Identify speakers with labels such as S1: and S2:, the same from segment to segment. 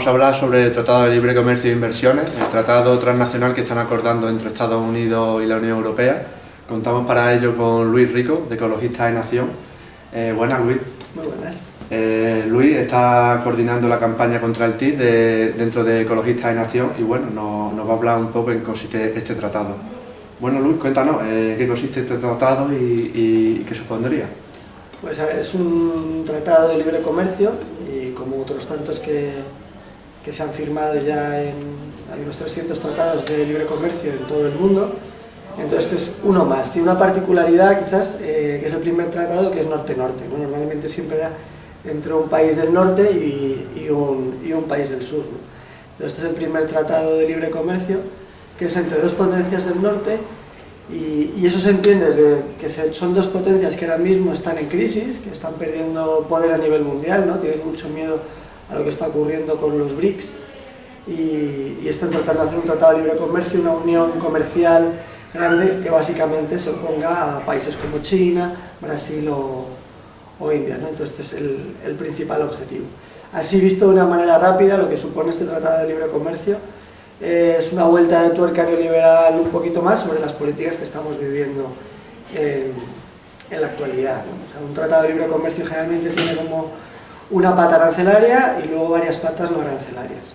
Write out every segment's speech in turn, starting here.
S1: vamos a hablar sobre el Tratado de Libre Comercio e Inversiones, el tratado transnacional que están acordando entre Estados Unidos y la Unión Europea. Contamos para ello con Luis Rico, de Ecologistas de Nación. Eh, buenas, Luis.
S2: Muy buenas.
S1: Eh, Luis está coordinando la campaña contra el TIR dentro de Ecologistas de Nación y bueno, nos, va a hablar un poco en qué consiste este tratado. Bueno, Luis, cuéntanos, eh, ¿qué consiste este tratado y, qué supondría?
S2: Pues a ver, es un tratado de libre comercio y como otros tantos que, que se han firmado ya en, hay unos 300 tratados de libre comercio en todo el mundo, entonces este es uno más. Tiene una particularidad quizás, eh, que es el primer tratado que es norte-norte. Normalmente siempre era entre un país del norte y, un, y un, país del sur. Entonces este es el primer tratado de libre comercio que es entre dos potencias del norte y, eso se entiende desde que son dos potencias que ahora mismo están en crisis, que están perdiendo poder a nivel mundial, ¿no? tienen mucho miedo a lo que está ocurriendo con los BRICS y, y están tratando de hacer un tratado de libre comercio, una unión comercial grande que básicamente se oponga a países como China, Brasil o, o India. ¿no? Entonces este es el, el, principal objetivo. Así visto de una manera rápida lo que supone este Tratado de Libre Comercio eh, es una vuelta de tuerca neoliberal un poquito más sobre las políticas que estamos viviendo en, en la actualidad. O sea, un Tratado de Libre Comercio generalmente tiene como una pata arancelaria y luego varias patas no arancelarias.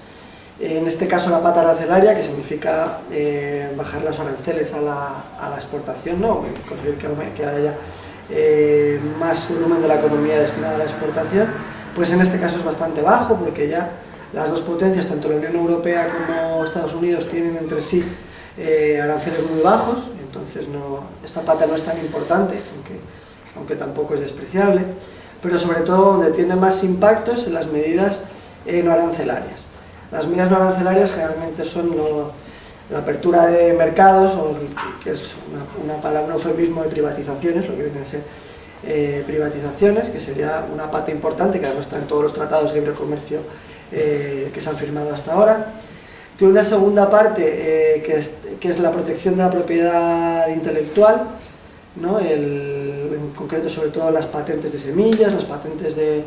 S2: En este caso la pata arancelaria, que significa eh, bajar los aranceles a la, a la exportación, ¿no? conseguir que, haya eh, más volumen de la economía destinada a la exportación, pues en este caso es bastante bajo porque ya las dos potencias, tanto la Unión Europea como Estados Unidos, tienen entre sí eh, aranceles muy bajos, entonces esta pata no es tan importante, aunque, aunque tampoco es despreciable, pero sobre todo donde tiene más impactos en las medidas no arancelarias. Las medidas no arancelarias generalmente son la apertura de mercados, o que es una, palabra, un eufemismo de privatizaciones, lo que vienen a ser eh, privatizaciones, que sería una pata importante, que además está en todos los tratados de libre comercio eh, que se han firmado hasta ahora. Tiene una segunda parte, eh, que, es, que, es, la protección de la propiedad intelectual, ¿no? en concreto sobre todo las patentes de semillas, las patentes de,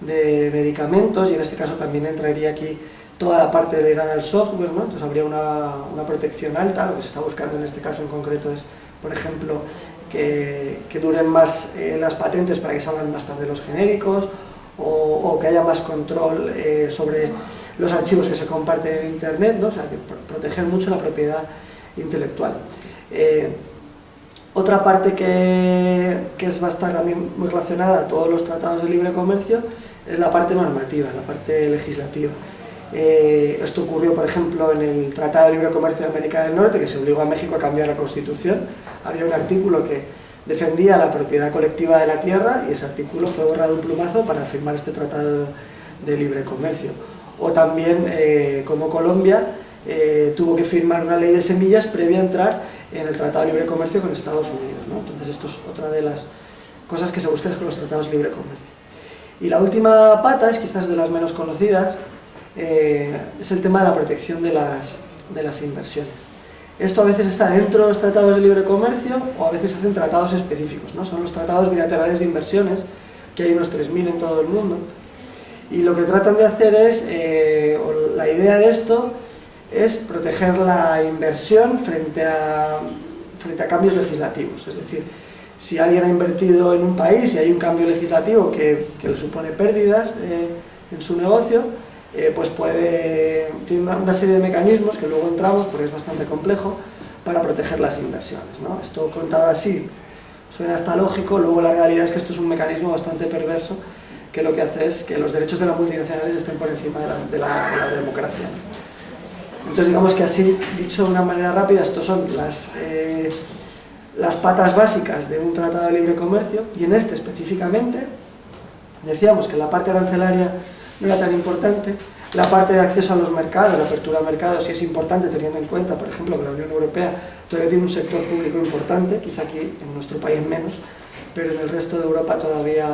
S2: medicamentos, y en este caso también entraría aquí toda la parte ligada al software, ¿no? entonces habría una, una, protección alta, lo que se está buscando en este caso en concreto es, por ejemplo, que, duren más eh, las patentes para que salgan más tarde los genéricos, o, o que haya más control eh, sobre los archivos que se comparten en Internet, ¿no? o sea, que proteger mucho la propiedad intelectual. Eh, otra parte que, que es, va a estar muy relacionada a todos los tratados de libre comercio es la parte normativa, la parte legislativa. Eh, esto ocurrió, por ejemplo, en el Tratado de Libre Comercio de América del Norte, que se obligó a México a cambiar la Constitución. Había un artículo que defendía la propiedad colectiva de la tierra y ese artículo fue borrado un plumazo para firmar este Tratado de Libre Comercio. O también, eh, como Colombia, eh, tuvo que firmar una ley de semillas previa a entrar en el Tratado de Libre Comercio con Estados Unidos. ¿no? Entonces esto es otra de las cosas que se buscan con los tratados de libre comercio. Y la última pata es quizás de las menos conocidas, eh, es el tema de la protección de las, de las inversiones. Esto a veces está dentro de los tratados de libre comercio o a veces hacen tratados específicos, ¿no? son los tratados bilaterales de inversiones, que hay unos 3.000 en todo el mundo, y lo que tratan de hacer es, eh, la idea de esto es proteger la inversión frente a, frente a cambios legislativos, es decir, si alguien ha invertido en un país y hay un cambio legislativo que, que le supone pérdidas eh, en su negocio, eh, pues puede, tiene una, serie de mecanismos que luego entramos, porque es bastante complejo, para proteger las inversiones. ¿no? Esto contado así suena hasta lógico, luego la realidad es que esto es un mecanismo bastante perverso que lo que hace es que los derechos de las multinacionales estén por encima de la, democracia. Entonces digamos que así, dicho de una manera rápida, estos son las, eh, las patas básicas de un tratado de libre comercio y en este específicamente decíamos que la parte arancelaria no era tan importante. La parte de acceso a los mercados, la apertura a mercados, sí es importante teniendo en cuenta, por ejemplo, que la Unión Europea todavía tiene un sector público importante, quizá aquí en nuestro país menos, pero en el resto de Europa todavía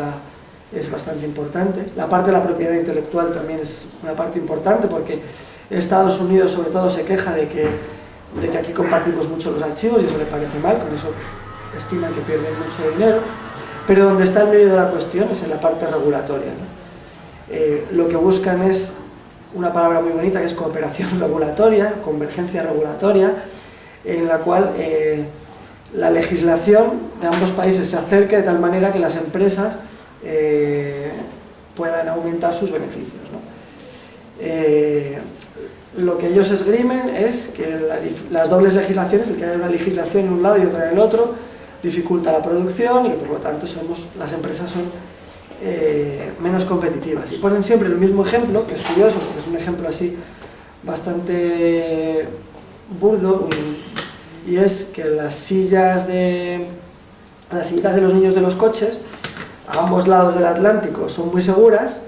S2: es bastante importante. La parte de la propiedad intelectual también es una parte importante porque Estados Unidos sobre todo se queja de que, de que aquí compartimos mucho los archivos y eso le parece mal, con eso estiman que pierden mucho dinero, pero donde está el medio de la cuestión es en la parte regulatoria. Eh, lo que buscan es una palabra muy bonita que es cooperación regulatoria, convergencia regulatoria, en la cual eh, la legislación de ambos países se acerque de tal manera que las empresas eh, puedan aumentar sus beneficios. Lo que ellos esgrimen es que las dobles legislaciones, el que haya una legislación en un lado y otra en el otro, dificulta la producción y por lo tanto somos, las empresas son eh, menos competitivas. Y ponen siempre el mismo ejemplo, que es curioso, porque es un ejemplo así bastante burdo, y es que las sillas de las sillas de los niños de los coches a ambos lados del Atlántico son muy seguras,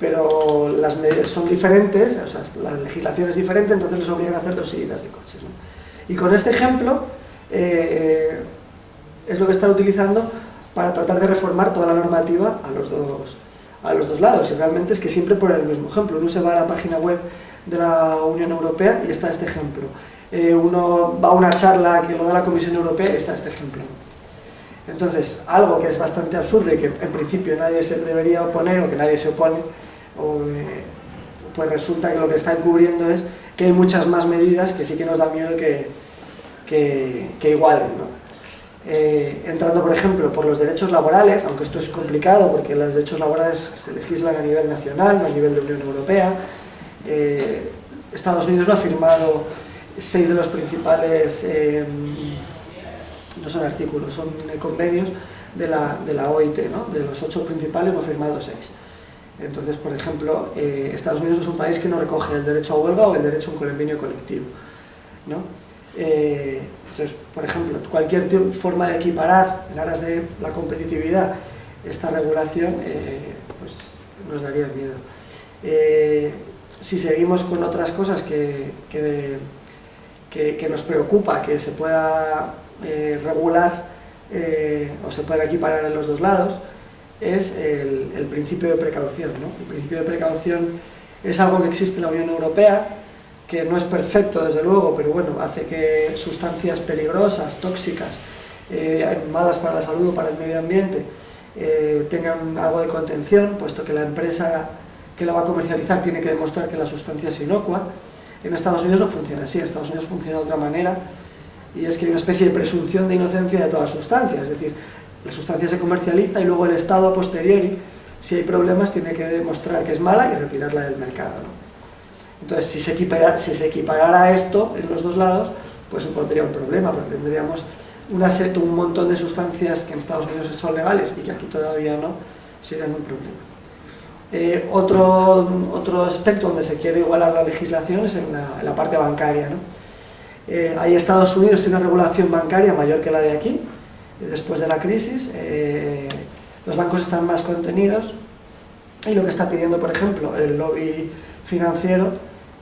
S2: pero las medidas son diferentes, o sea, la legislación es diferente, entonces les obligan a hacer dos sillas de coches. Y con este ejemplo eh, es lo que están utilizando para tratar de reformar toda la normativa a los dos, a los dos lados. Y realmente es que siempre ponen el mismo ejemplo. Uno se va a la página web de la Unión Europea y está este ejemplo. Eh, uno va a una charla que lo da la Comisión Europea y está este ejemplo. Entonces, algo que es bastante absurdo y que en principio nadie se debería oponer o que nadie se opone, eh, pues resulta que lo que está encubriendo es que hay muchas más medidas que sí que nos da miedo que, que, igualen. Eh, entrando, por ejemplo, por los derechos laborales, aunque esto es complicado porque los derechos laborales se legislan a nivel nacional, a nivel de Unión Europea, eh, Estados Unidos no ha firmado seis de los principales no son artículos, son convenios de la, de la OIT, ¿no? de los ocho principales no firmado seis. Entonces, por ejemplo, eh, Estados Unidos es un país que no recoge el derecho a huelga o el derecho a un convenio colectivo. ¿no? Eh, entonces, por ejemplo, cualquier forma de equiparar en aras de la competitividad esta regulación eh, pues nos daría miedo. si seguimos con otras cosas que, que, que, nos preocupa que se pueda regular o se puede equiparar en los dos lados es el, principio de precaución. El principio de precaución es algo que existe en la Unión Europea, que no es perfecto desde luego, pero bueno, hace que sustancias peligrosas, tóxicas, eh, malas para la salud o para el medio ambiente, tengan algo de contención, puesto que la empresa que la va a comercializar tiene que demostrar que la sustancia es inocua. En Estados Unidos no funciona así, en Estados Unidos funciona de otra manera, y es que hay una especie de presunción de inocencia de toda sustancia, es decir, la sustancia se comercializa y luego el Estado a posteriori, si hay problemas, tiene que demostrar que es mala y retirarla del mercado. Entonces, si se, equiparara, si se equiparara esto en los dos lados, pues supondría un problema, porque tendríamos una un montón de sustancias que en Estados Unidos son legales y que aquí todavía no, serían un problema. Eh, otro, otro aspecto donde se quiere igualar la legislación es en la, parte bancaria. ¿no? Eh, Estados Unidos tiene una regulación bancaria mayor que la de aquí, después de la crisis, eh, los bancos están más contenidos y lo que está pidiendo, por ejemplo, el lobby financiero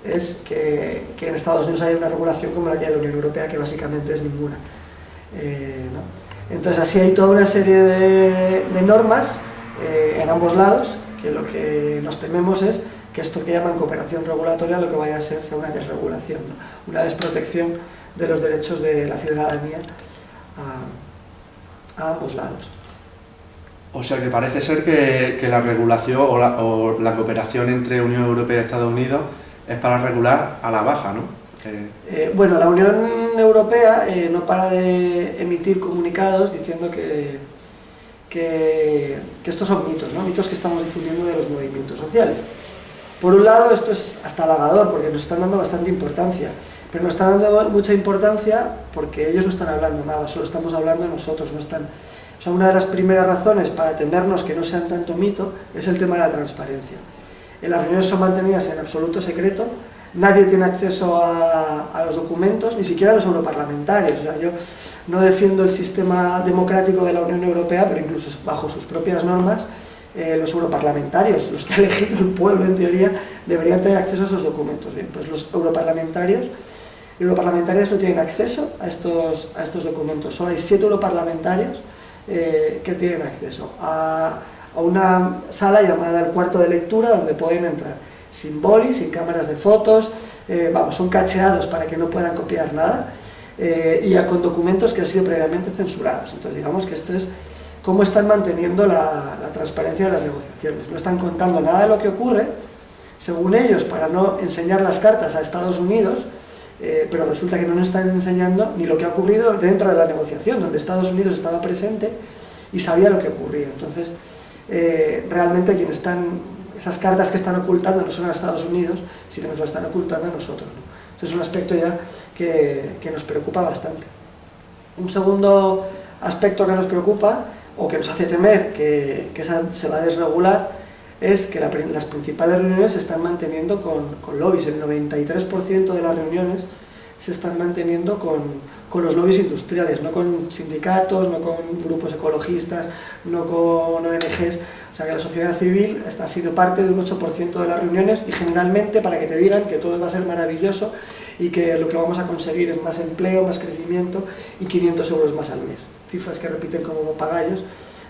S2: es que, en Estados Unidos haya una regulación como la que hay en la Unión Europea, que básicamente es ninguna. Eh, Entonces así hay toda una serie de, normas en ambos lados, que lo que nos tememos es que esto que llaman cooperación regulatoria lo que vaya a ser sea una desregulación, una desprotección de los derechos de la ciudadanía ambos lados.
S1: O sea que parece ser que, la regulación o la, cooperación entre Unión Europea y Estados Unidos es para regular a la baja, ¿no?
S2: Eh, bueno, la Unión Europea eh, no para de emitir comunicados diciendo que, que, que, estos son mitos, ¿no? mitos que estamos difundiendo de los movimientos sociales. Por un lado, esto es hasta halagador, porque nos están dando bastante importancia, pero nos están dando mucha importancia porque ellos no están hablando nada, solo estamos hablando nosotros, no están... O sea, una de las primeras razones para temernos que no sean tanto mito es el tema de la transparencia. En las reuniones son mantenidas en absoluto secreto, nadie tiene acceso a, a, los documentos, ni siquiera los europarlamentarios. O sea, yo no defiendo el sistema democrático de la Unión Europea, pero incluso bajo sus propias normas, eh, los europarlamentarios, los que ha elegido el pueblo en teoría, deberían tener acceso a esos documentos. Bien, pues los europarlamentarios y europarlamentarias no tienen acceso a estos, a estos documentos. Solo hay siete europarlamentarios eh, que tienen acceso a, a, una sala llamada el cuarto de lectura donde pueden entrar sin boli, sin cámaras de fotos, eh, vamos, son cacheados para que no puedan copiar nada y con documentos que han sido previamente censurados. Entonces digamos que esto es cómo están manteniendo la, transparencia de las negociaciones. No están contando nada de lo que ocurre, según ellos, para no enseñar las cartas a Estados Unidos, eh, pero resulta que no nos están enseñando ni lo que ha ocurrido dentro de la negociación, donde Estados Unidos estaba presente y sabía lo que ocurría. Entonces, eh, realmente quienes están, esas cartas que están ocultando no son a Estados Unidos, sino nos las están ocultando a nosotros. Entonces es un aspecto ya que, nos preocupa bastante. Un segundo aspecto que nos preocupa, o que nos hace temer que, se va a desregular, es que las principales reuniones se están manteniendo con, con lobbies. El 93% de las reuniones se están manteniendo con, los lobbies industriales, no con sindicatos, no con grupos ecologistas, no con ONGs. O sea que la sociedad civil está, ha sido parte de un 8% de las reuniones y generalmente para que te digan que todo va a ser maravilloso y que lo que vamos a conseguir es más empleo, más crecimiento y 500 euros más al mes. Cifras que repiten como pagallos,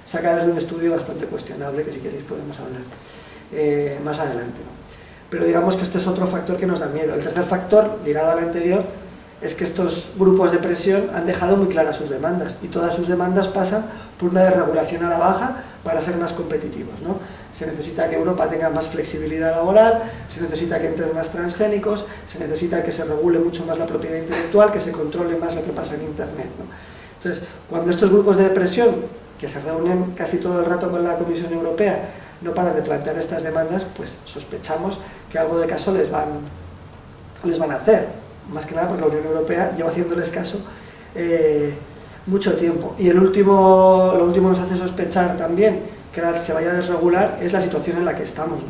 S2: sacadas de un estudio bastante cuestionable que si queréis podemos hablar eh, más adelante. Pero digamos que este es otro factor que nos da miedo. El tercer factor, ligado al anterior, es que estos grupos de presión han dejado muy claras sus demandas y todas sus demandas pasan por una desregulación a la baja para ser más competitivos. ¿no? Se necesita que Europa tenga más flexibilidad laboral, se necesita que entren más transgénicos, se necesita que se regule mucho más la propiedad intelectual, que se controle más lo que pasa en Internet. Entonces, cuando estos grupos de presión, que se reúnen casi todo el rato con la Comisión Europea, no paran de plantear estas demandas, pues sospechamos que algo de caso les van, les van a hacer. Más que nada porque la Unión Europea lleva haciéndoles caso eh, mucho tiempo. Y el último, lo último nos hace sospechar también que se vaya a desregular es la situación en la que estamos.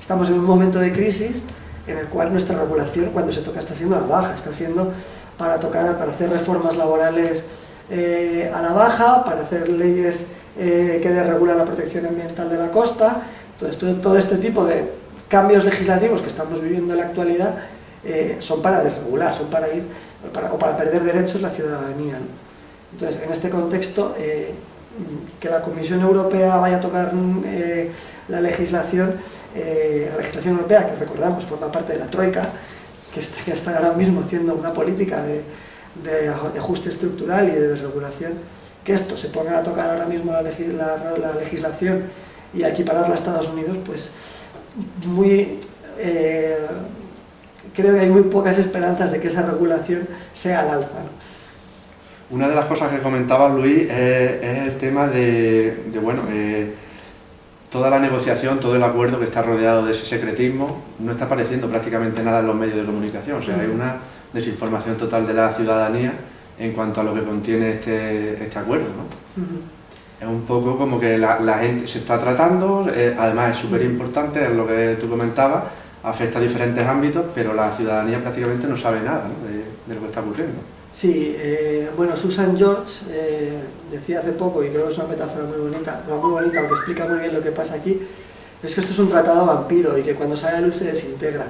S2: Estamos en un momento de crisis en el cual nuestra regulación, cuando se toca, está siendo a la baja, está siendo para tocar, para hacer reformas laborales eh, a la baja, para hacer leyes eh, que desregulan la protección ambiental de la costa, todo, todo este tipo de cambios legislativos que estamos viviendo en la actualidad eh, son para desregular, son para ir, o para perder derechos la ciudadanía. Entonces, en este contexto, eh, que la Comisión Europea vaya a tocar la legislación, la legislación europea, que recordamos forma parte de la Troika, que está, que está ahora mismo haciendo una política de, de ajuste estructural y de desregulación, que esto se ponga a tocar ahora mismo la, legislación y a equipararla a Estados Unidos, pues muy, eh, creo que hay muy pocas esperanzas de que esa regulación sea al alza.
S1: Una de las cosas que comentaba Luis es, el tema de, bueno, eh, toda la negociación, todo el acuerdo que está rodeado de ese secretismo, no está apareciendo prácticamente nada en los medios de comunicación, o sea, hay una desinformación total de la ciudadanía en cuanto a lo que contiene este, este acuerdo. ¿no? Es un poco como que la, gente se está tratando, eh, además es súper importante, es lo que tú comentabas, afecta a diferentes ámbitos, pero la ciudadanía prácticamente no sabe nada de, lo que está ocurriendo.
S2: Sí, eh, bueno, Susan George eh, decía hace poco, y creo que es una metáfora muy bonita, muy bonita, aunque explica muy bien lo que pasa aquí, es que esto es un tratado vampiro y que cuando sale a luz se desintegra,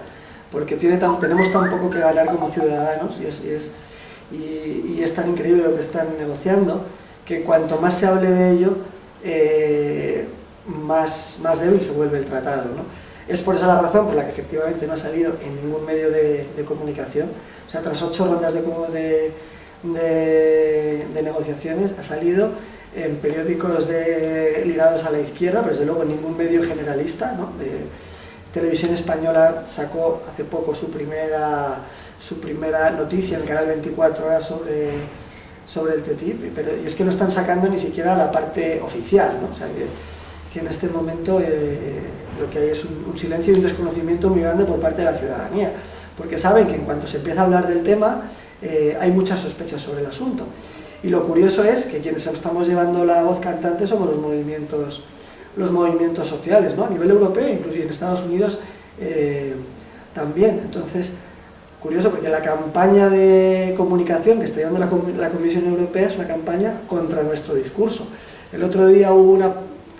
S2: porque tenemos tan poco que ganar como ciudadanos y es y, es tan increíble lo que están negociando, que cuanto más se hable de ello, eh, más, más débil se vuelve el tratado. ¿no? Es por esa la razón por la que efectivamente no ha salido en ningún medio de, comunicación. O sea, tras ocho rondas de, de, de, negociaciones, ha salido en periódicos ligados a la izquierda, pero desde luego en ningún medio generalista. ¿no? Televisión Española sacó hace poco su primera su primera noticia en el canal 24 horas sobre, sobre el TTIP, pero y es que no están sacando ni siquiera la parte oficial, ¿no? o sea, que, en este momento eh, lo que hay es un, silencio y un desconocimiento muy grande por parte de la ciudadanía, porque saben que en cuanto se empieza a hablar del tema eh, hay muchas sospechas sobre el asunto. Y lo curioso es que quienes estamos llevando la voz cantante somos los movimientos, los movimientos sociales, ¿no? a nivel europeo, incluso en Estados Unidos eh, también. Entonces, Curioso porque la campaña de comunicación que está llevando la, Comisión Europea es una campaña contra nuestro discurso. El otro día hubo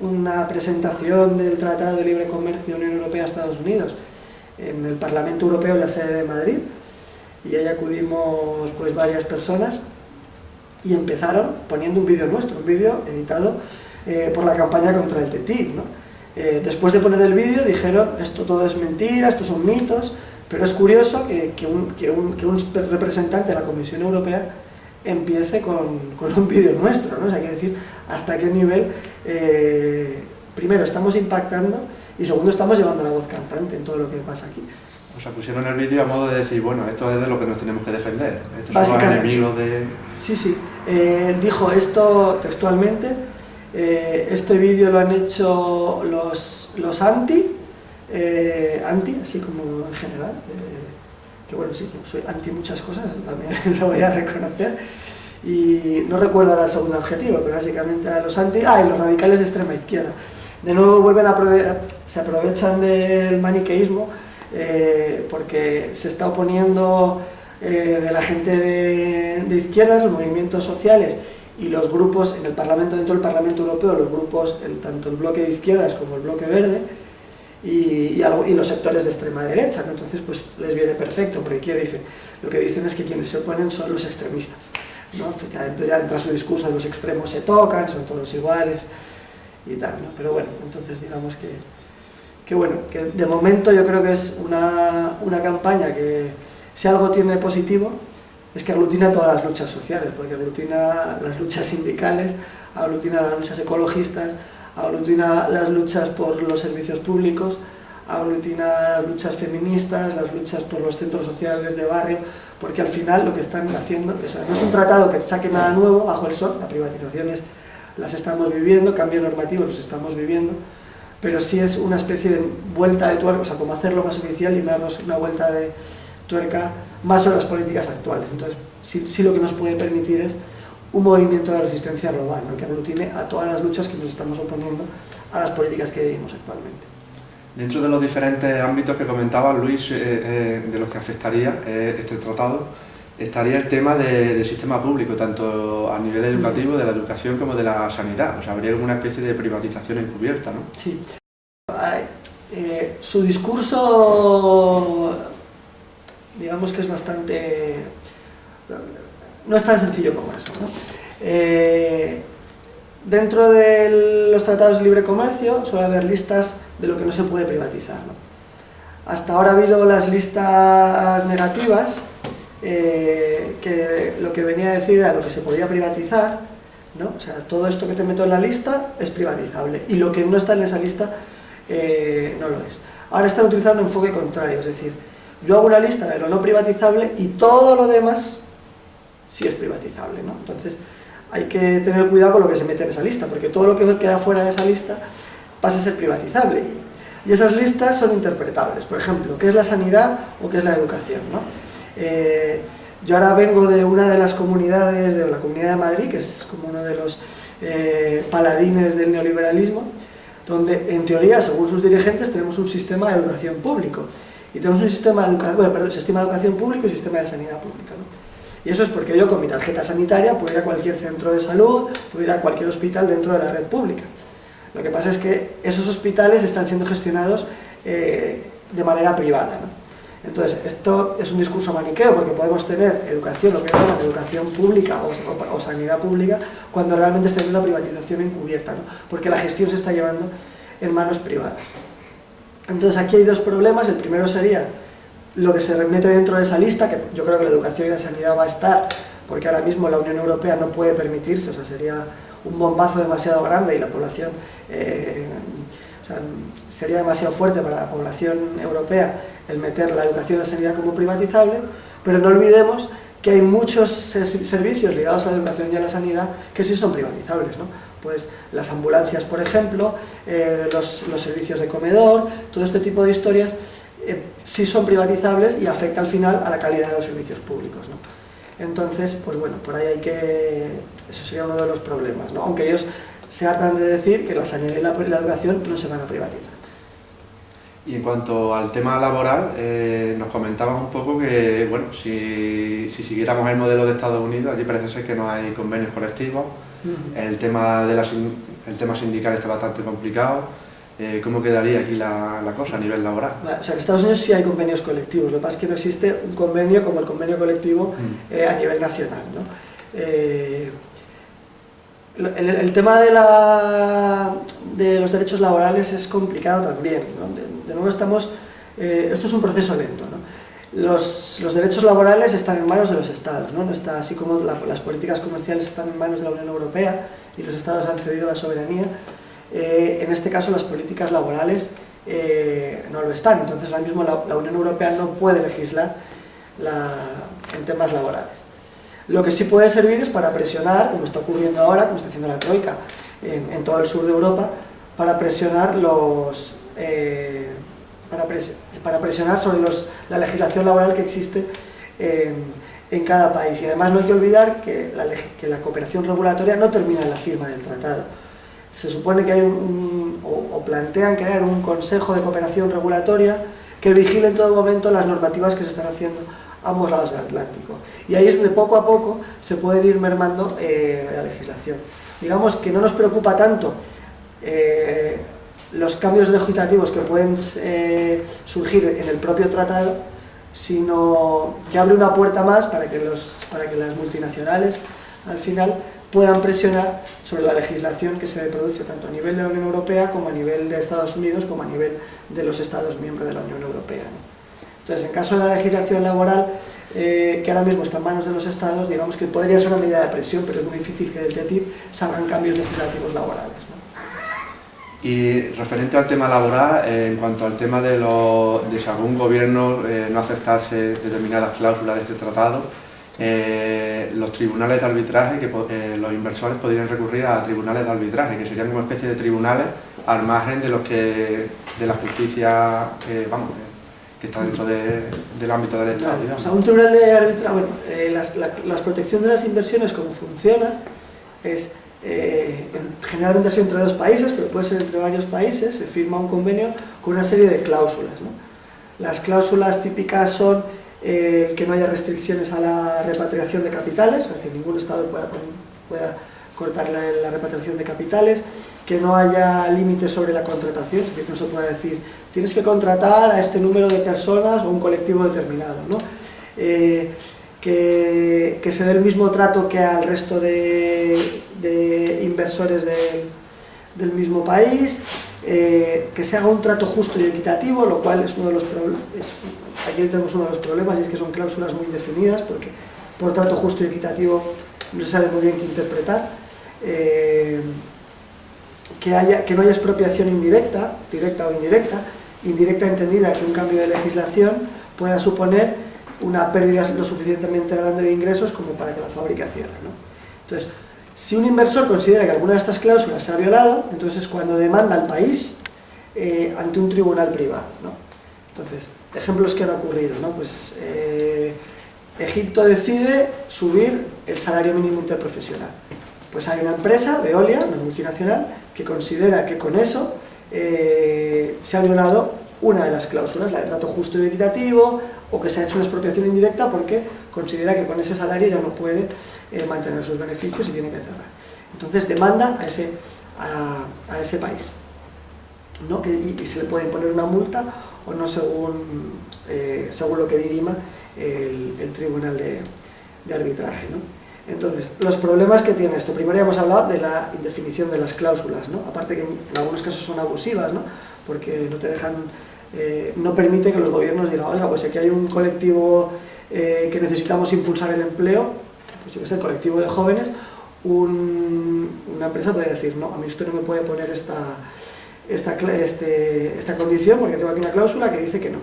S2: una, presentación del Tratado de Libre Comercio Unión Europea-Estados Unidos en el Parlamento Europeo en la sede de Madrid y ahí acudimos pues varias personas y empezaron poniendo un vídeo nuestro, un vídeo editado eh, por la campaña contra el TTIP. ¿no? Eh, después de poner el vídeo dijeron esto todo es mentira, estos son mitos, pero es curioso que, que, un, que, un, que, un, representante de la Comisión Europea empiece con, con un vídeo nuestro, ¿no? O sea, que decir hasta qué nivel, eh, primero, estamos impactando y segundo estamos llevando la voz cantante en todo lo que pasa aquí.
S1: O sea, pusieron el vídeo a modo de decir, bueno, esto es de lo que nos tenemos que defender, estos son enemigos de...
S2: Sí, sí, eh, dijo esto textualmente, eh, este vídeo lo han hecho los, anti, eh, anti, así como en general, que bueno, sí, soy anti muchas cosas, también lo voy a reconocer, y no recuerdo ahora el segundo objetivo, pero básicamente eran los anti, ah, y los radicales de extrema izquierda. De nuevo vuelven a se aprovechan del maniqueísmo eh, porque se está oponiendo eh, de la gente de, de izquierdas, los movimientos sociales y los grupos en el Parlamento, dentro del Parlamento Europeo, los grupos, tanto el bloque de izquierdas como el bloque verde, y, y, los sectores de extrema derecha, entonces pues les viene perfecto, porque ¿qué dicen? Lo que dicen es que quienes se oponen son los extremistas, ¿no? pues ya, ya entra su discurso de los extremos se tocan, son todos iguales, y tal, ¿no? pero bueno, entonces digamos que, que bueno, que de momento yo creo que es una, una campaña que si algo tiene positivo es que aglutina todas las luchas sociales, porque aglutina las luchas sindicales, aglutina las luchas ecologistas, aglutina las luchas por los servicios públicos, aglutina las luchas feministas, las luchas por los centros sociales de barrio, porque al final lo que están haciendo, no es un tratado que saque nada nuevo bajo el sol, las privatizaciones las estamos viviendo, cambios normativos los estamos viviendo, pero sí es una especie de vuelta de tuerca, o sea, como hacerlo más oficial y darnos una vuelta de tuerca más sobre las políticas actuales. Entonces, sí, sí lo que nos puede permitir es un movimiento de resistencia global, que aglutine a todas las luchas que nos estamos oponiendo a las políticas que vivimos actualmente.
S1: Dentro de los diferentes ámbitos que comentaba Luis, eh, eh, de los que afectaría eh, este tratado, estaría el tema del sistema público, tanto a nivel educativo, de la educación como de la sanidad. O sea, habría una especie de privatización encubierta, ¿no?
S2: Sí. su discurso, digamos que es bastante no es tan sencillo como eso. Eh, dentro de los tratados de libre comercio suele haber listas de lo que no se puede privatizar. Hasta ahora ha habido las listas negativas, eh, que lo que venía a decir era lo que se podía privatizar, ¿no? o sea, todo esto que te meto en la lista es privatizable, y lo que no está en esa lista eh, no lo es. Ahora están utilizando un enfoque contrario, es decir, yo hago una lista de lo no privatizable y todo lo demás sí es privatizable, ¿no? Entonces, hay que tener cuidado con lo que se mete en esa lista, porque todo lo que queda fuera de esa lista pasa a ser privatizable. Y esas listas son interpretables. Por ejemplo, ¿qué es la sanidad o qué es la educación? ¿no? Eh, yo ahora vengo de una de las comunidades, de la Comunidad de Madrid, que es como uno de los eh, paladines del neoliberalismo, donde en teoría, según sus dirigentes, tenemos un sistema de educación público. Y tenemos un sistema de, bueno, perdón, sistema de educación público y sistema de sanidad pública. ¿no? Y eso es porque yo con mi tarjeta sanitaria puedo ir a cualquier centro de salud, puedo ir a cualquier hospital dentro de la red pública. Lo que pasa es que esos hospitales están siendo gestionados eh, de manera privada. Entonces, esto es un discurso maniqueo porque podemos tener educación, lo que llaman educación pública o, sanidad pública, cuando realmente está habiendo una privatización encubierta, porque la gestión se está llevando en manos privadas. Entonces, aquí hay dos problemas. El primero sería lo que se remete dentro de esa lista, que yo creo que la educación y la sanidad va a estar, porque ahora mismo la Unión Europea no puede permitirse, o sea, sería un bombazo demasiado grande y la población, eh, sería demasiado fuerte para la población europea el meter la educación y la sanidad como privatizable, pero no olvidemos que hay muchos servicios ligados a la educación y a la sanidad que sí son privatizables, ¿no? Pues las ambulancias, por ejemplo, eh, los, los servicios de comedor, todo este tipo de historias eh, sí son privatizables y afecta al final a la calidad de los servicios públicos. ¿no? Entonces, pues bueno, por ahí hay que... eso sería uno de los problemas, ¿no? aunque ellos se hartan de decir que la sanidad y la, educación no se van a privatizar.
S1: Y en cuanto al tema laboral, eh, nos comentabas un poco que, bueno, si, si, siguiéramos el modelo de Estados Unidos, allí parece ser que no hay convenios colectivos, el, tema de el tema sindical está bastante complicado, eh, ¿cómo quedaría aquí la, cosa a nivel laboral?
S2: O sea, en Estados Unidos sí hay convenios colectivos, lo que pasa es que no existe un convenio como el convenio colectivo mm. eh, a nivel nacional. ¿no? Eh, el, tema de, la, de, los derechos laborales es complicado también. ¿no? De, nuevo estamos... esto es un proceso lento. ¿no? Los, los, derechos laborales están en manos de los estados, ¿no? está, así como las políticas comerciales están en manos de la Unión Europea y los estados han cedido la soberanía, eh, en este caso las políticas laborales eh, no lo están. Entonces ahora mismo la, Unión Europea no puede legislar en temas laborales. Lo que sí puede servir es para presionar, como está ocurriendo ahora, como está haciendo la Troika en, todo el sur de Europa, para presionar los... Eh, para, presionar sobre la legislación laboral que existe en, cada país. Y además no hay que olvidar que la, que la cooperación regulatoria no termina en la firma del tratado se supone que hay un, o, plantean crear un consejo de cooperación regulatoria que vigile en todo momento las normativas que se están haciendo a ambos lados del Atlántico. Y ahí es donde poco a poco se puede ir mermando eh, la legislación. Digamos que no nos preocupa tanto eh, los cambios legislativos que pueden eh, surgir en el propio tratado, sino que abre una puerta más para que, los, para que las multinacionales al final puedan presionar sobre la legislación que se produce tanto a nivel de la Unión Europea como a nivel de Estados Unidos como a nivel de los Estados miembros de la Unión Europea. Entonces, en caso de la legislación laboral, eh, que ahora mismo está en manos de los Estados, digamos que podría ser una medida de presión, pero es muy difícil que del TTIP salgan cambios legislativos laborales.
S1: Y referente al tema laboral, eh, en cuanto al tema de, de si algún gobierno eh, no aceptase determinadas cláusulas de este tratado, eh, los tribunales de arbitraje, que los inversores podrían recurrir a tribunales de arbitraje, que serían una especie de tribunales al margen de los que de la justicia vamos, que está dentro del ámbito del Estado.
S2: o sea, un tribunal de arbitraje, bueno, la, protección de las inversiones, como funciona, es generalmente ha sido entre dos países, pero puede ser entre varios países, se firma un convenio con una serie de cláusulas. Las cláusulas típicas son eh, que no haya restricciones a la repatriación de capitales, o que ningún Estado pueda, pueda cortar la, repatriación de capitales, que no haya límites sobre la contratación, es decir, no se pueda decir, tienes que contratar a este número de personas o un colectivo determinado, ¿no? Eh, que, se dé el mismo trato que al resto de, inversores del mismo país, eh, que se haga un trato justo y equitativo, lo cual es uno de los problemas, aquí tenemos uno de los problemas y es que son cláusulas muy indefinidas porque por trato justo y equitativo no se sabe muy bien qué interpretar. Eh, que, haya, que no haya expropiación indirecta, directa o indirecta, indirecta entendida que un cambio de legislación pueda suponer una pérdida lo suficientemente grande de ingresos como para que la fábrica cierre. Entonces, si un inversor considera que alguna de estas cláusulas se ha violado, entonces es cuando demanda al país eh, ante un tribunal privado. Entonces, ejemplos que han ocurrido, ¿no? Pues eh, Egipto decide subir el salario mínimo interprofesional. Pues hay una empresa, Veolia, una multinacional, que considera que con eso eh, se ha violado una de las cláusulas, la de trato justo y equitativo, o que se ha hecho una expropiación indirecta porque considera que con ese salario ya no puede eh, mantener sus beneficios y tiene que cerrar. Entonces demanda a ese, a, ese país. ¿no? Y, se le puede imponer una multa o no según, eh, según lo que dirima el, tribunal de, arbitraje. Entonces, los problemas que tiene esto, primero ya hemos hablado de la indefinición de las cláusulas, ¿no? aparte que en, algunos casos son abusivas, ¿no? porque no te dejan, eh, no permite que los gobiernos digan, oiga, pues aquí hay un colectivo eh, que necesitamos impulsar el empleo, pues yo que sé, el colectivo de jóvenes, una empresa podría decir, no, a mí esto no me puede poner esta, esta, este, esta condición porque tengo aquí una cláusula que dice que no.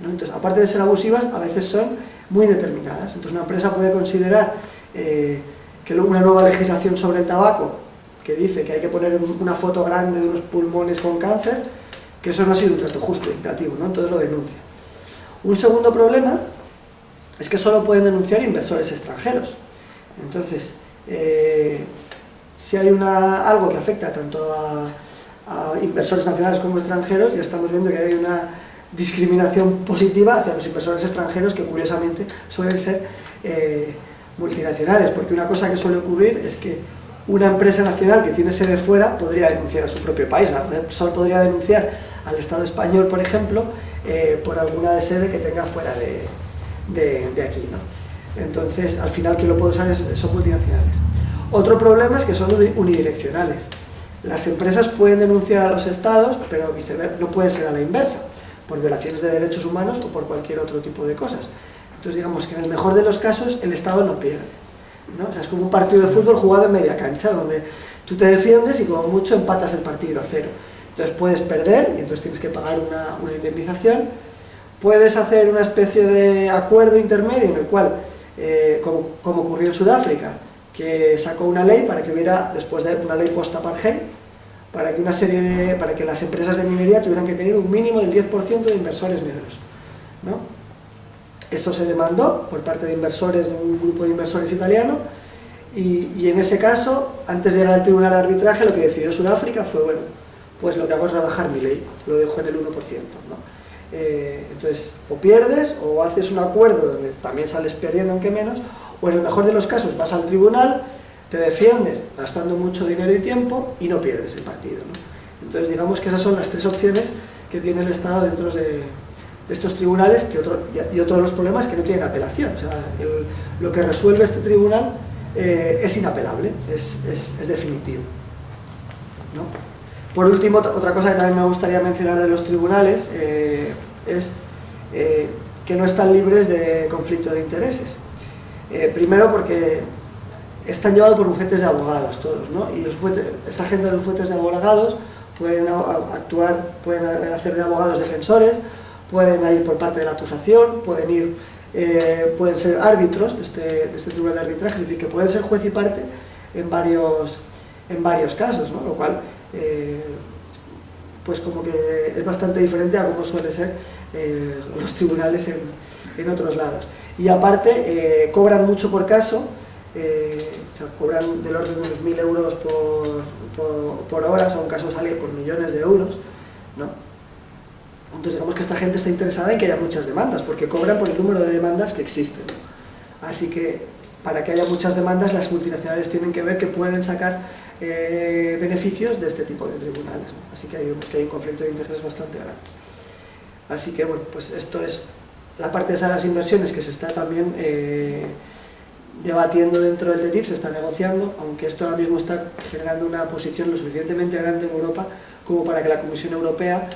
S2: Entonces, aparte de ser abusivas, a veces son muy determinadas. Entonces, una empresa puede considerar eh, que una nueva legislación sobre el tabaco, que dice que hay que poner una foto grande de unos pulmones con cáncer, que eso no ha sido un trato justo, equitativo, ¿no? entonces lo denuncia. Un segundo problema es que solo pueden denunciar inversores extranjeros. Entonces, eh, si hay una, algo que afecta tanto a inversores nacionales como extranjeros, ya estamos viendo que hay una discriminación positiva hacia los inversores extranjeros que curiosamente suelen ser eh, multinacionales, porque una cosa que suele ocurrir es que una empresa nacional que tiene sede fuera podría denunciar a su propio país, la Repsol podría denunciar al Estado español, por ejemplo, eh, por alguna sede que tenga fuera de, de, aquí. ¿no? Entonces, al final, quien lo puede usar es, son multinacionales. Otro problema es que son unidireccionales. Las empresas pueden denunciar a los estados, pero no puede ser a la inversa, por violaciones de derechos humanos o por cualquier otro tipo de cosas. Entonces digamos que en el mejor de los casos el estado no pierde. ¿No? O sea, es como un partido de fútbol jugado en media cancha, donde tú te defiendes y como mucho empatas el partido a cero. Entonces puedes perder y entonces tienes que pagar una, indemnización. Puedes hacer una especie de acuerdo intermedio en el cual, eh, como, como, ocurrió en Sudáfrica, que sacó una ley para que hubiera, después de una ley post-apartheid, para que una serie de, para que las empresas de minería tuvieran que tener un mínimo del 10% de inversores negros. ¿no? Eso se demandó por parte de inversores, de un grupo de inversores italiano, y, en ese caso, antes de llegar al tribunal de arbitraje, lo que decidió Sudáfrica fue, bueno, pues lo que hago es rebajar mi ley, lo dejo en el 1%. ¿no? Eh, entonces, o pierdes, o haces un acuerdo donde también sales perdiendo, aunque menos, o en el mejor de los casos vas al tribunal, te defiendes gastando mucho dinero y tiempo y no pierdes el partido. ¿no? Entonces, digamos que esas son las tres opciones que tiene el Estado dentro de, de estos tribunales que otro, y otro de los problemas es que no tienen apelación. Lo que resuelve este tribunal eh, es inapelable, es, es, definitivo. ¿no? Por último, otra cosa que también me gustaría mencionar de los tribunales eh, es eh, que no están libres de conflicto de intereses. Primero porque están llevados por bufetes de abogados todos, ¿no? y los bufetes, esa gente de los bufetes de abogados pueden actuar, pueden hacer de abogados defensores, pueden ir por parte de la acusación, pueden ir, eh, pueden ser árbitros de este, de este tribunal de arbitraje, es decir, que pueden ser juez y parte en varios, en varios casos, ¿no? lo cual eh, pues como que es bastante diferente a como suele ser eh, los tribunales en, en, otros lados. Y aparte, cobran mucho por caso, cobran del orden de unos mil euros por, por, por, hora, o sea, un caso sale por millones de euros, ¿no? Entonces digamos que esta gente está interesada en que haya muchas demandas, porque cobran por el número de demandas que existen. Así que para que haya muchas demandas, las multinacionales tienen que ver que pueden sacar eh, beneficios de este tipo de tribunales. Así que hay, que hay un conflicto de intereses bastante grande. Así que, bueno, pues esto es la parte de esas inversiones que se está también eh, debatiendo dentro del TTIP, se está negociando, aunque esto ahora mismo está generando una posición lo suficientemente grande en Europa como para que la Comisión Europea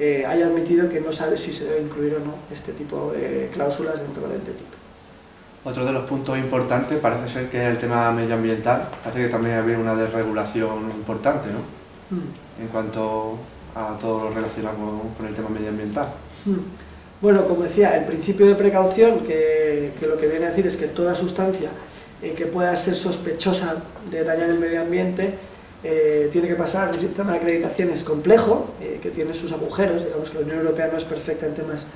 S2: eh, haya admitido que no sabe si se debe incluir o no este tipo de cláusulas dentro del TTIP.
S1: Otro de los puntos importantes parece ser que el tema medioambiental, parece que también había una desregulación importante, ¿no? Mm. En cuanto a todo lo relacionado con, con el tema medioambiental.
S2: Mm. Bueno, como decía, el principio de precaución, que, que, lo que viene a decir es que toda sustancia eh, que pueda ser sospechosa de dañar el medio ambiente eh, tiene que pasar un sistema de acreditaciones complejo, eh, que tiene sus agujeros, digamos que la Unión Europea no es perfecta en temas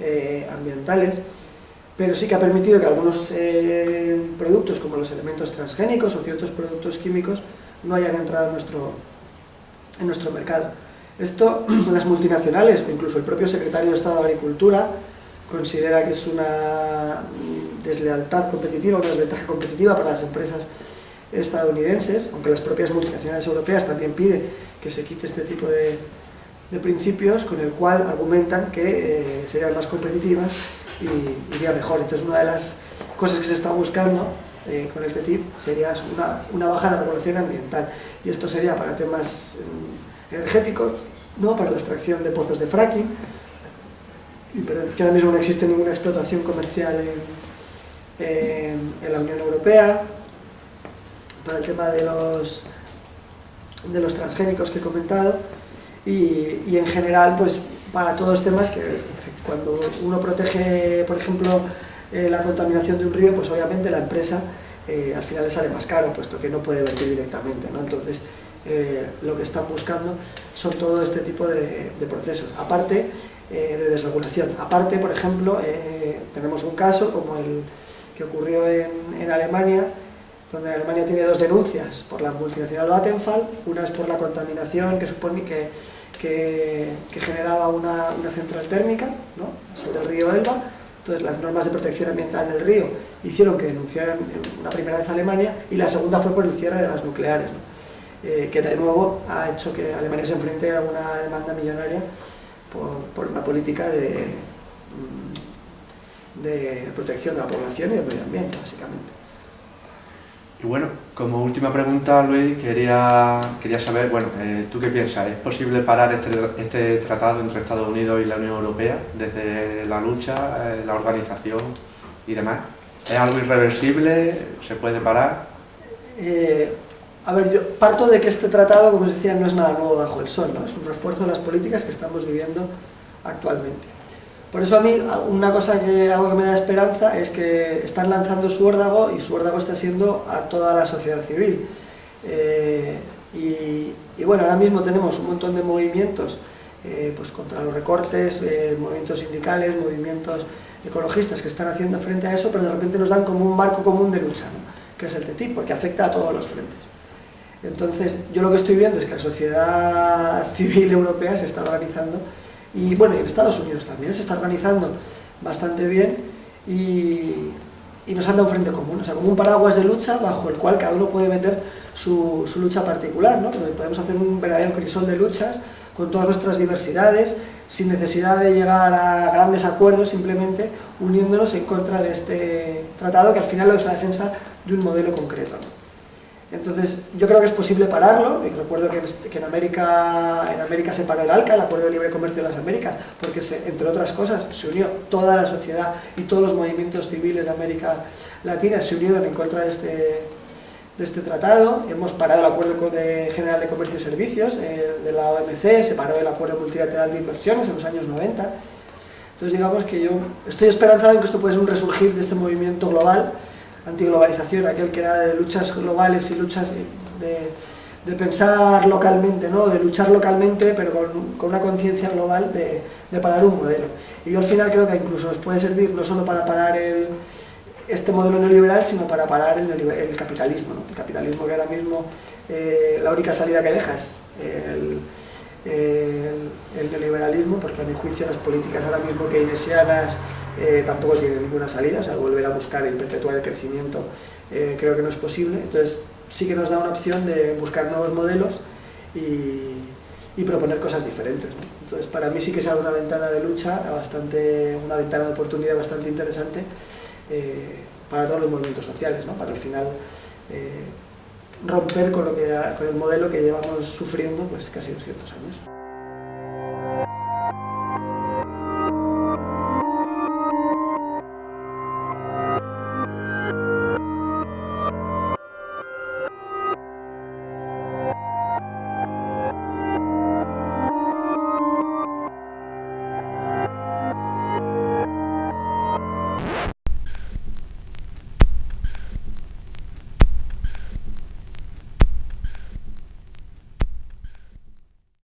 S2: eh, ambientales, pero sí que ha permitido que algunos productos como los elementos transgénicos o ciertos productos químicos no hayan entrado en nuestro, en nuestro mercado. Esto las multinacionales o incluso el propio secretario de Estado de Agricultura considera que es una deslealtad competitiva, una desventaja competitiva para las empresas estadounidenses, aunque las propias multinacionales europeas también piden que se quite este tipo de, de principios, con el cual argumentan que eh, serían más competitivas y iría mejor. Entonces una de las cosas que se está buscando eh, con el TTIP sería una, una baja en la regulación ambiental y esto sería para temas eh, energéticos, ¿no? para la extracción de pozos de fracking, y, pero que ahora mismo no existe ninguna explotación comercial en, en, en la Unión Europea, para el tema de los, de los transgénicos que he comentado, y, y en general pues para todos los temas que cuando uno protege, por ejemplo, eh, la contaminación de un río, pues obviamente la empresa eh, al final le sale más caro, puesto que no puede vertir directamente, ¿no? Entonces, eh, lo que están buscando son todo este tipo de, de procesos, aparte de desregulación. Aparte, por ejemplo, tenemos un caso como el que ocurrió en, en Alemania, donde Alemania tiene dos denuncias por la multinacional Vattenfall, una es por la contaminación que supone que que, generaba una, una, central térmica ¿no? sobre el río Elba. Entonces las normas de protección ambiental del río hicieron que denunciaran una primera vez a Alemania y la segunda fue por el cierre de las nucleares, eh, que de nuevo ha hecho que Alemania se enfrente a una demanda millonaria por, por una política de, mm, de protección de la población y del medio ambiente, básicamente.
S1: Bueno, como última pregunta, Luis, quería, quería saber, bueno, eh, ¿tú qué piensas? ¿Es posible parar este, este, tratado entre Estados Unidos y la Unión Europea desde la lucha, eh, la organización y demás? ¿Es algo irreversible? ¿Se puede parar?
S2: Eh, A ver, yo parto de que este tratado, como os decía, no es nada nuevo bajo el sol, ¿no? es un refuerzo de las políticas que estamos viviendo actualmente. Por eso a mí, una cosa que, algo que me da esperanza es que están lanzando su órdago y su órdago está siendo a toda la sociedad civil. Eh, y, bueno, ahora mismo tenemos un montón de movimientos eh, pues contra los recortes, eh, movimientos sindicales, movimientos ecologistas que están haciendo frente a eso, pero de repente nos dan como un marco común de lucha, que es el TTIP, porque afecta a todos los frentes. Entonces, yo lo que estoy viendo es que la sociedad civil europea se está organizando, y bueno, en Estados Unidos también se está organizando bastante bien, y, nos han dado un frente común, o sea, como un paraguas de lucha bajo el cual cada uno puede meter su, lucha particular, ¿no? podemos hacer un verdadero crisol de luchas con todas nuestras diversidades, sin necesidad de llegar a grandes acuerdos, simplemente uniéndonos en contra de este tratado que al final es la defensa de un modelo concreto. Entonces, yo creo que es posible pararlo, y recuerdo que en, América, en América se paró el ALCA, el Acuerdo de Libre Comercio de las Américas, porque entre otras cosas se unió toda la sociedad y todos los movimientos civiles de América Latina se unieron en contra de este, de este tratado, hemos parado el Acuerdo General de Comercio y Servicios eh, de la OMC, se paró el Acuerdo Multilateral de Inversiones en los años 90, entonces digamos que yo estoy esperanzado en que esto puede ser un resurgir de este movimiento global, antiglobalización, aquel que era de luchas globales y luchas de, de pensar localmente, ¿no? de luchar localmente, pero con, con una conciencia global de, de parar un modelo. Y yo al final creo que incluso nos puede servir no solo para parar el este modelo neoliberal, sino para parar el, el capitalismo. ¿no? El capitalismo que ahora mismo eh, la única salida que deja es el, el, neoliberalismo, porque a mi juicio las políticas ahora mismo keynesianas eh, tampoco tienen ninguna salida, o sea, volver a buscar y perpetuar el crecimiento eh, creo que no es posible, entonces sí que nos da una opción de buscar nuevos modelos y, proponer cosas diferentes. Entonces para mí sí que es una ventana de lucha, bastante, una ventana de oportunidad bastante interesante eh, para todos los movimientos sociales, ¿no? para al final eh, romper con, lo que, con el modelo que llevamos sufriendo pues, casi 200 años.